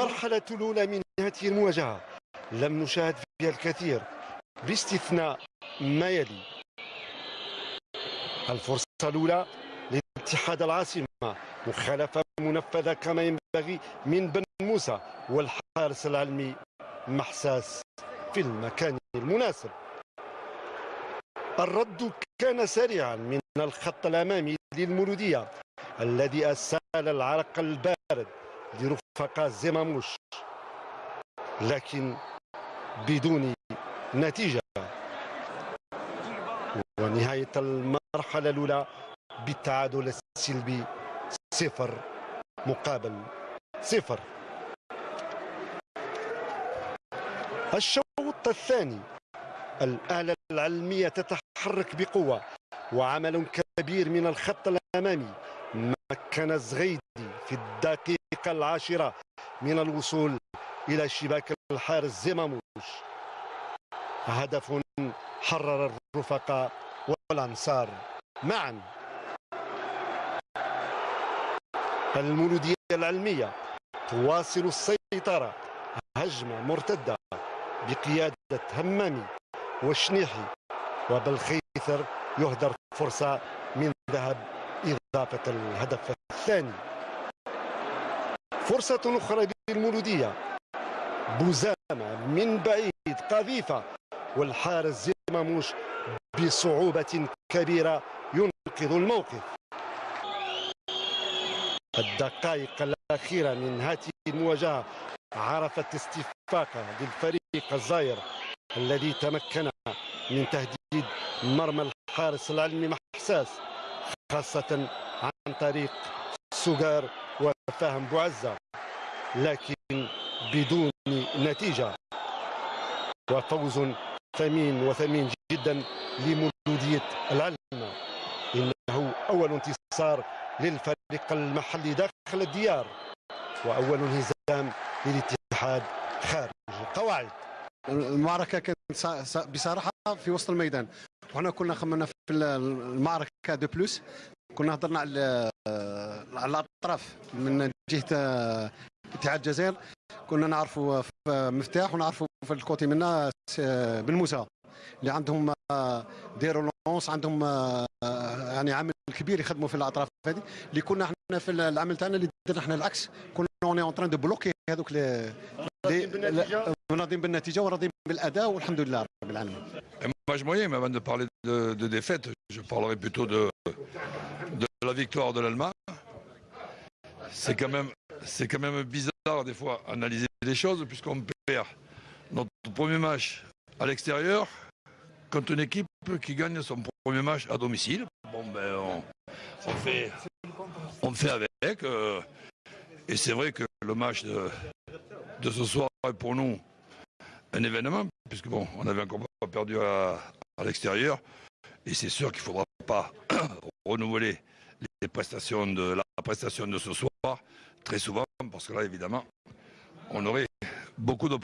المرحلة الأولى من هذه المواجهة. لم نشاهد فيها الكثير. باستثناء ما يلي. الفرصة الأولى لاتحاد العاصمة. مخالفة منفذة كما ينبغي من بن موسى والحارس العلمي محساس في المكان المناسب. الرد كان سريعا من الخط الأمامي للمولودية الذي أسال العرق البارد لرفقاء زماموش لكن بدون نتيجة. ونهاية المرحلة الأولى بالتعادل السلبي صفر مقابل صفر. الشوط الثاني. الآلة العلمية تتحرك بقوة وعمل كبير من الخط الأمامي. مكن الزغيدي في الدقيقة العاشرة من الوصول إلى شباك الحارس زماموش هدف حرر الرفقاء والأنصار. معا. المولودية العلمية تواصل السيطرة هجمة مرتدة بقيادة همامي وشنيحي وبالخيثر يهدر فرصة من ذهب إضافة الهدف الثاني. فرصة أخرى للمولودية. بوزامة من بعيد قذيفة والحارس زماموش بصعوبة كبيرة ينقذ الموقف. الدقائق الأخيرة من هذه المواجهة عرفت استفاقة للفريق الزاير الذي تمكن من تهديد مرمى الحارس العلمي محساس خاصة عن طريق سجار وفهم بوعزة. لكن بدون نتيجة. وفوز ثمين وثمين جدا لمولودية العلمة إنه أول انتصار للفريق المحلي داخل الديار. وأول انهزام للاتحاد خارج القواعد. المعركة كانت بصراحة في وسط الميدان. وحنا كنا خمنا في المعركة de plus. كنا هضرنا على على الأطراف من جهة اتحاد الجزائر. كنا نعرفوا في مفتاح ونعرفوا في ال côté منا بن موسى اللي عندهم des relances عندهم يعني عامل كبير يخدموا في الأطراف هذه. اللي كنا إحنا في العمل تاعنا اللي درنا إحنا العكس. كنا on est en train de bloquer هذوك راضيين بالنتيجة وراضيين بالأداء والحمد لله رب العالمين. Image moyen, mais avant de parler de, de défaite, je parlerai plutôt de, de la victoire de l'Allemagne. C'est quand même, c'est quand même bizarre des fois analyser les choses puisqu'on perd notre premier match à l'extérieur contre une équipe qui gagne son premier match à domicile. Bon ben on, fait, on fait avec. Euh, et c'est vrai que le match de, de ce soir est pour nous un événement, puisque bon, on avait encore pas perdu à, à l'extérieur. Et c'est sûr qu'il ne faudra pas renouveler les prestations de la prestation de ce soir très souvent, parce que là, évidemment, on aurait beaucoup de